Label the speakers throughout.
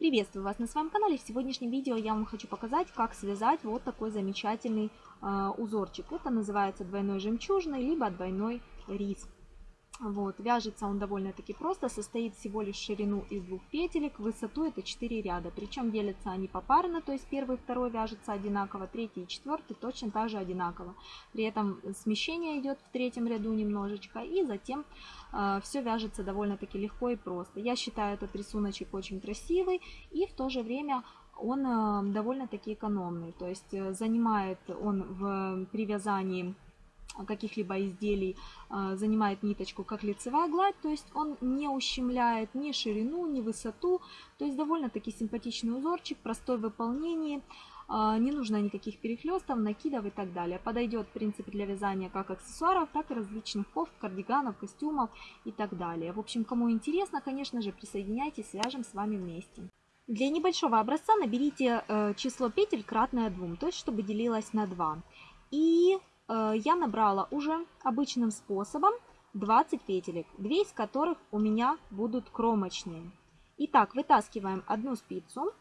Speaker 1: Приветствую вас на своем канале. В сегодняшнем видео я вам хочу показать, как связать вот такой замечательный э, узорчик. Это называется двойной жемчужный, либо двойной рис. Вот, вяжется он довольно-таки просто, состоит всего лишь ширину из двух петелек, высоту это 4 ряда. Причем делятся они попарно, то есть первый и второй вяжется одинаково, третий и четвертый точно так же одинаково. При этом смещение идет в третьем ряду немножечко, и затем э, все вяжется довольно-таки легко и просто. Я считаю этот рисуночек очень красивый, и в то же время он э, довольно-таки экономный. То есть э, занимает он в привязании каких-либо изделий а, занимает ниточку как лицевая гладь, то есть он не ущемляет ни ширину, ни высоту, то есть довольно-таки симпатичный узорчик, простой в выполнении, а, не нужно никаких перехлестов, накидов и так далее. Подойдет, в принципе, для вязания как аксессуаров, так и различных кофт, кардиганов, костюмов и так далее. В общем, кому интересно, конечно же, присоединяйтесь, свяжем с вами вместе. Для небольшого образца наберите э, число петель кратное 2, то есть чтобы делилось на 2. И я набрала уже обычным способом 20 петелек, 2 из которых у меня будут кромочные. Итак, вытаскиваем одну спицу.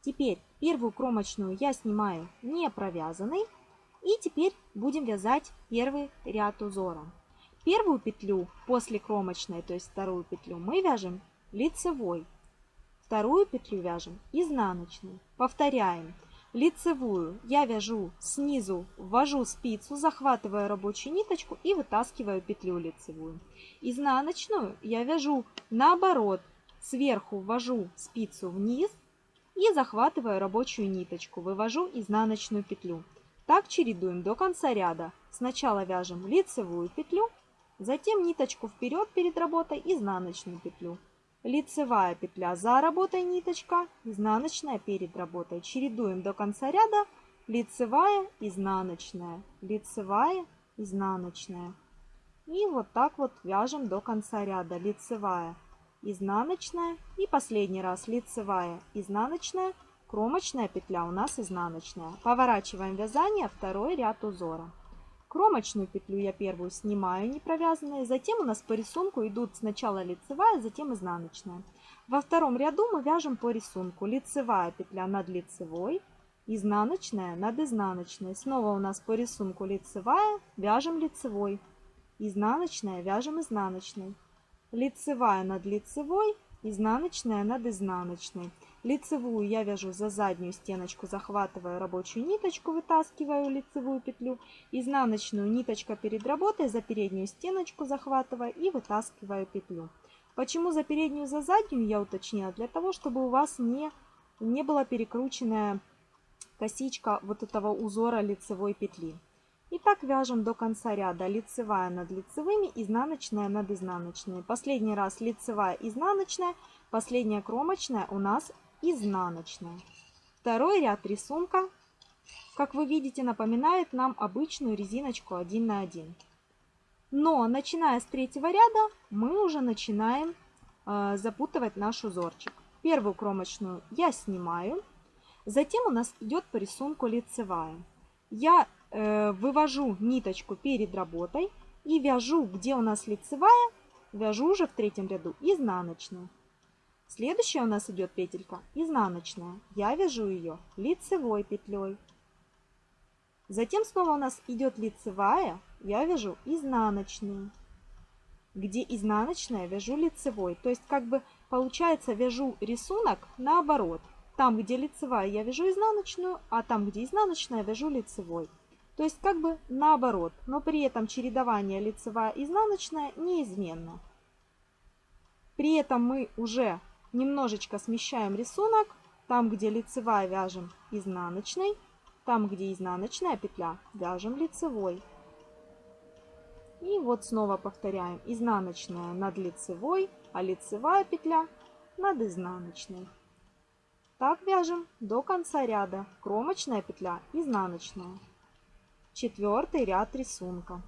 Speaker 1: Теперь первую кромочную я снимаю не провязанной. И теперь будем вязать первый ряд узора. Первую петлю после кромочной, то есть вторую петлю, мы вяжем лицевой. Вторую петлю вяжем изнаночной. Повторяем лицевую я вяжу снизу, ввожу спицу, захватываю рабочую ниточку и вытаскиваю петлю лицевую. Изнаночную я вяжу наоборот, сверху ввожу спицу вниз и захватываю рабочую ниточку, вывожу изнаночную петлю. Так чередуем до конца ряда. Сначала вяжем лицевую петлю, затем ниточку вперед перед работой, изнаночную петлю лицевая петля за работой ниточка, изнаночная перед работой. Чередуем до конца ряда лицевая, изнаночная, лицевая, изнаночная. И вот так вот вяжем до конца ряда. Лицевая, изнаночная и последний раз лицевая, изнаночная, кромочная петля у нас изнаночная. Поворачиваем вязание, второй ряд узора. Кромочную петлю я первую снимаю не провязанные, затем у нас по рисунку идут сначала лицевая, затем изнаночная. Во втором ряду мы вяжем по рисунку лицевая петля над лицевой, изнаночная над изнаночной. Снова у нас по рисунку лицевая, вяжем лицевой, изнаночная, вяжем изнаночной. Лицевая над лицевой, изнаночная над изнаночной. Лицевую я вяжу за заднюю стеночку, захватываю рабочую ниточку, вытаскиваю лицевую петлю. Изнаночную ниточка перед работой за переднюю стеночку захватываю и вытаскиваю петлю. Почему за переднюю, за заднюю я уточнила? Для того, чтобы у вас не, не была перекрученная косичка вот этого узора лицевой петли. И так вяжем до конца ряда. Лицевая над лицевыми, изнаночная над изнаночной. Последний раз лицевая, изнаночная, последняя кромочная у нас изнаночная. Второй ряд рисунка, как вы видите, напоминает нам обычную резиночку 1 на 1. Но начиная с третьего ряда мы уже начинаем э, запутывать наш узорчик. Первую кромочную я снимаю, затем у нас идет по рисунку лицевая. Я э, вывожу ниточку перед работой и вяжу, где у нас лицевая, вяжу уже в третьем ряду изнаночную. Следующая у нас идет петелька изнаночная. Я вяжу ее лицевой петлей. Затем снова у нас идет лицевая, я вяжу изнаночную. Где изнаночная, вяжу лицевой. То есть как бы получается вяжу рисунок наоборот. Там, где лицевая, я вяжу изнаночную, а там, где изнаночная, вяжу лицевой. То есть как бы наоборот, но при этом чередование лицевая-изнаночная неизменно. При этом мы уже немножечко смещаем рисунок. Там, где лицевая, вяжем изнаночной. Там, где изнаночная петля, вяжем лицевой. И вот снова повторяем. Изнаночная над лицевой, а лицевая петля над изнаночной. Так вяжем до конца ряда. Кромочная петля, изнаночная. Четвертый ряд рисунка.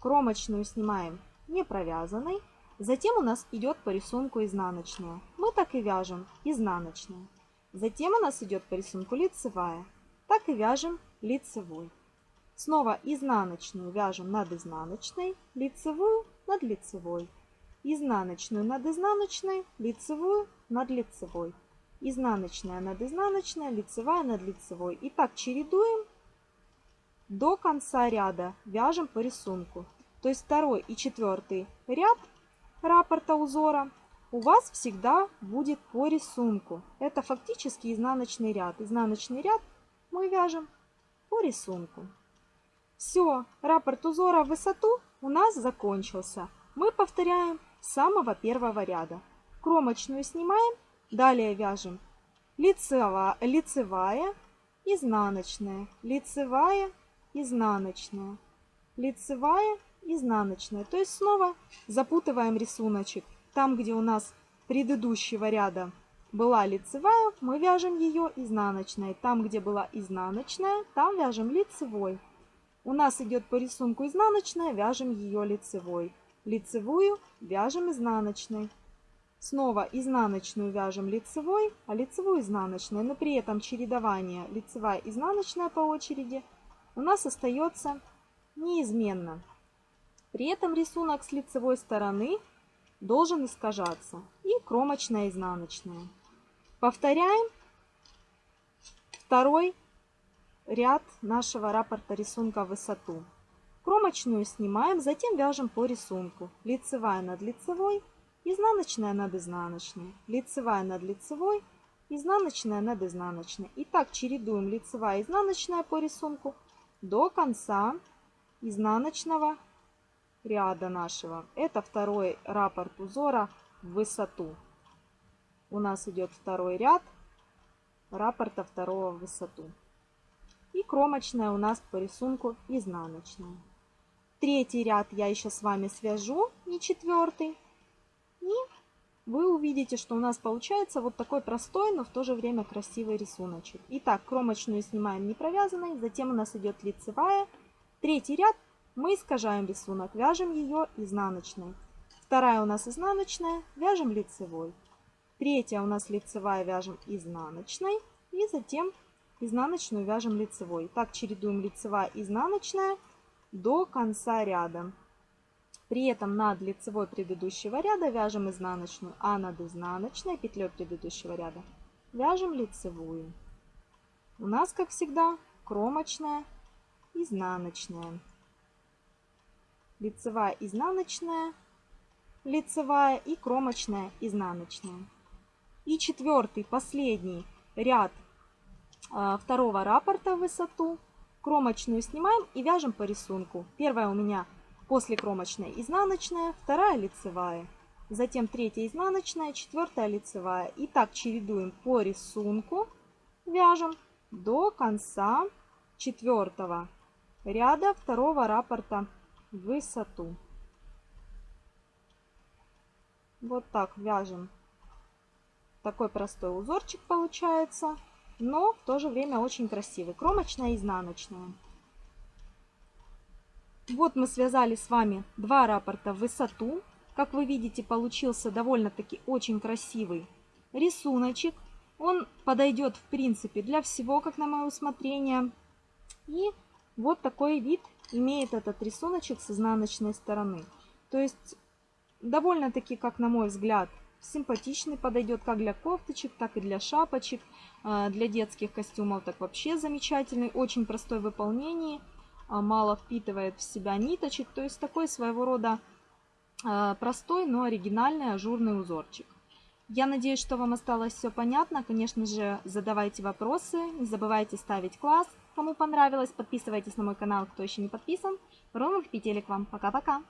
Speaker 1: Кромочную снимаем не провязанной. Затем у нас идет по рисунку изнаночная. Так и вяжем изнаночная. Затем у нас идет по рисунку лицевая. Так и вяжем лицевой. Снова изнаночную вяжем над изнаночной, лицевую над лицевой. Изнаночную над изнаночной, лицевую над лицевой. изнаночная над изнаночной, лицевая над лицевой. И так чередуем до конца ряда, вяжем по рисунку. То есть второй и четвертый ряд раппорта узора у вас всегда будет по рисунку. Это фактически изнаночный ряд. Изнаночный ряд мы вяжем по рисунку. Все, раппорт узора в высоту у нас закончился. Мы повторяем с самого первого ряда. Кромочную снимаем, далее вяжем лицева, лицевая, изнаночная, лицевая, изнаночная, лицевая, изнаночная. То есть снова запутываем рисуночек. Там, где у нас предыдущего ряда была лицевая, мы вяжем ее изнаночной. Там, где была изнаночная, там вяжем лицевой. У нас идет по рисунку изнаночная, вяжем ее лицевой. Лицевую вяжем изнаночной. Снова изнаночную вяжем лицевой, а лицевую изнаночной. Но при этом чередование лицевая изнаночная по очереди у нас остается неизменно. При этом рисунок с лицевой стороны должен искажаться. И кромочная изнаночная. Повторяем второй ряд нашего раппорта рисунка в высоту. Кромочную снимаем, затем вяжем по рисунку. Лицевая над лицевой, изнаночная над изнаночной, лицевая над лицевой, изнаночная над изнаночной. И так чередуем лицевая и изнаночная по рисунку до конца изнаночного ряда нашего. Это второй раппорт узора в высоту. У нас идет второй ряд раппорта второго в высоту. И кромочная у нас по рисунку изнаночная. Третий ряд я еще с вами свяжу, не четвертый. И вы увидите, что у нас получается вот такой простой, но в то же время красивый рисуночек. Итак, кромочную снимаем не провязанной, затем у нас идет лицевая. Третий ряд мы искажаем рисунок, вяжем ее изнаночной. Вторая у нас изнаночная, вяжем лицевой. Третья у нас лицевая, вяжем изнаночной. И затем изнаночную вяжем лицевой. Так чередуем лицевая, изнаночная до конца ряда. При этом над лицевой предыдущего ряда вяжем изнаночную, а над изнаночной петлей предыдущего ряда вяжем лицевую. У нас, как всегда, кромочная, изнаночная. Лицевая, изнаночная, лицевая и кромочная, изнаночная. И четвертый, последний ряд а, второго раппорта в высоту Кромочную снимаем и вяжем по рисунку. Первая у меня после кромочной изнаночная, вторая лицевая. Затем третья изнаночная, четвертая лицевая. И так чередуем по рисунку, вяжем до конца четвертого ряда второго раппорта высоту. Вот так вяжем. Такой простой узорчик получается но в то же время очень красивый. Кромочная и изнаночная. Вот мы связали с вами два раппорта в высоту. Как вы видите, получился довольно-таки очень красивый рисуночек. Он подойдет, в принципе, для всего, как на мое усмотрение. И вот такой вид имеет этот рисуночек с изнаночной стороны. То есть, довольно-таки, как на мой взгляд, симпатичный, подойдет как для кофточек, так и для шапочек, а, для детских костюмов так вообще замечательный, очень простой в выполнении, а, мало впитывает в себя ниточек, то есть такой своего рода а, простой, но оригинальный ажурный узорчик. Я надеюсь, что вам осталось все понятно. Конечно же, задавайте вопросы, не забывайте ставить класс. Кому понравилось, подписывайтесь на мой канал, кто еще не подписан. Ровных петелек вам. Пока-пока!